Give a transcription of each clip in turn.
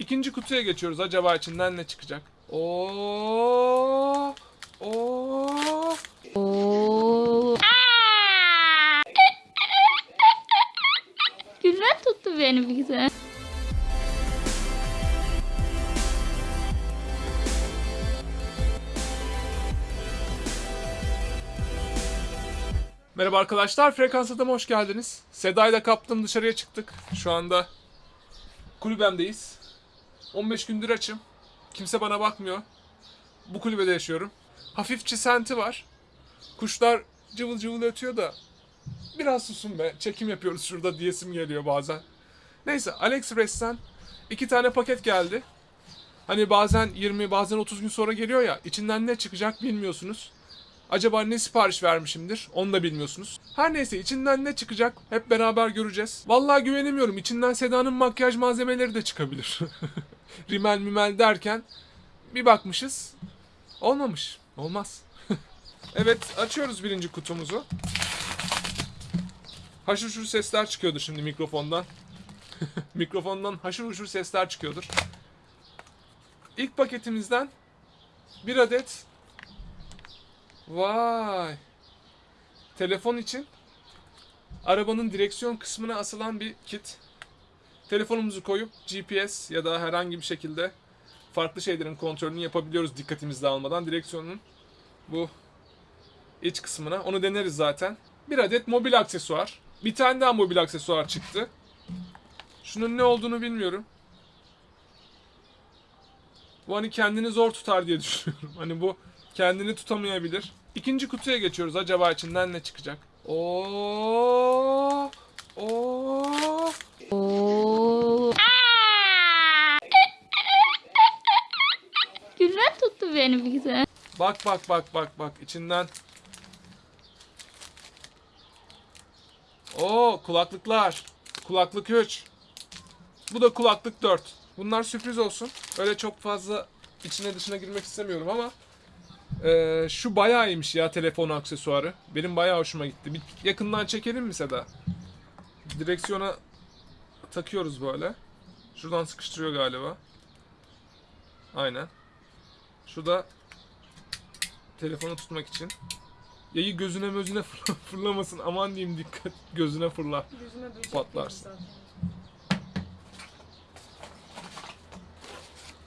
İkinci kutuya geçiyoruz. Acaba içinden ne çıkacak? Oo! Oo! Oo. Gülmen tuttu beni bir güzel. Merhaba arkadaşlar, Frekans Adam'a hoş geldiniz. Seda'yı da kaptım, dışarıya çıktık. Şu anda kulübemdeyiz. 15 gündür açım. Kimse bana bakmıyor. Bu kulübede yaşıyorum. Hafif çisenti var. Kuşlar cıvıl cıvıl ötüyor da biraz susun be. Çekim yapıyoruz şurada diyesim geliyor bazen. Neyse AliExpress'ten iki tane paket geldi. Hani bazen 20 bazen 30 gün sonra geliyor ya içinden ne çıkacak bilmiyorsunuz. Acaba ne sipariş vermişimdir? Onu da bilmiyorsunuz. Her neyse içinden ne çıkacak hep beraber göreceğiz. Vallahi güvenemiyorum. İçinden Seda'nın makyaj malzemeleri de çıkabilir. Rimel mimel derken bir bakmışız. Olmamış. Olmaz. evet açıyoruz birinci kutumuzu. Haşır şur sesler çıkıyordur şimdi mikrofondan. mikrofondan haşır huşur sesler çıkıyordur. İlk paketimizden bir adet Vay. Telefon için arabanın direksiyon kısmına asılan bir kit. Telefonumuzu koyup GPS ya da herhangi bir şekilde farklı şeylerin kontrolünü yapabiliyoruz dikkatimizi dağılmadan. Direksiyonun bu iç kısmına. Onu deneriz zaten. Bir adet mobil aksesuar. Bir tane daha mobil aksesuar çıktı. Şunun ne olduğunu bilmiyorum. Bu hani kendini zor tutar diye düşünüyorum. Hani bu kendini tutamayabilir. İkinci kutuya geçiyoruz. Acaba içinden ne çıkacak? Oo! Oo! Oo. Gülmen tuttu beni bir güzel. Bak bak bak bak bak içinden. Oo kulaklıklar. Kulaklık 3. Bu da kulaklık 4. Bunlar sürpriz olsun. Öyle çok fazla içine dışına girmek istemiyorum ama eee, şu bayağı iyiymiş ya telefon aksesuarı. Benim bayağı hoşuma gitti. Bir yakından çekelim mi Seda? Direksiyona takıyoruz böyle. Şuradan sıkıştırıyor galiba. Aynen. Şu da telefonu tutmak için. Yayı gözüne mözüne fırla- fırlamasın. Aman diyeyim dikkat gözüne fırlar. Böcek Patlarsın.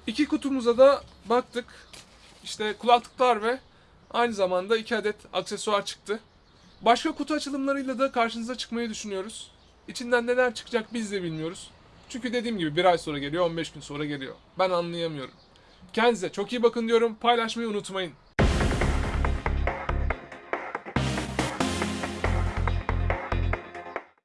İki kutumuza da baktık. İşte kulaklıklar ve aynı zamanda iki adet aksesuar çıktı. Başka kutu açılımlarıyla da karşınıza çıkmayı düşünüyoruz. İçinden neler çıkacak biz de bilmiyoruz. Çünkü dediğim gibi bir ay sonra geliyor, 15 gün sonra geliyor. Ben anlayamıyorum. Kendinize çok iyi bakın diyorum. Paylaşmayı unutmayın.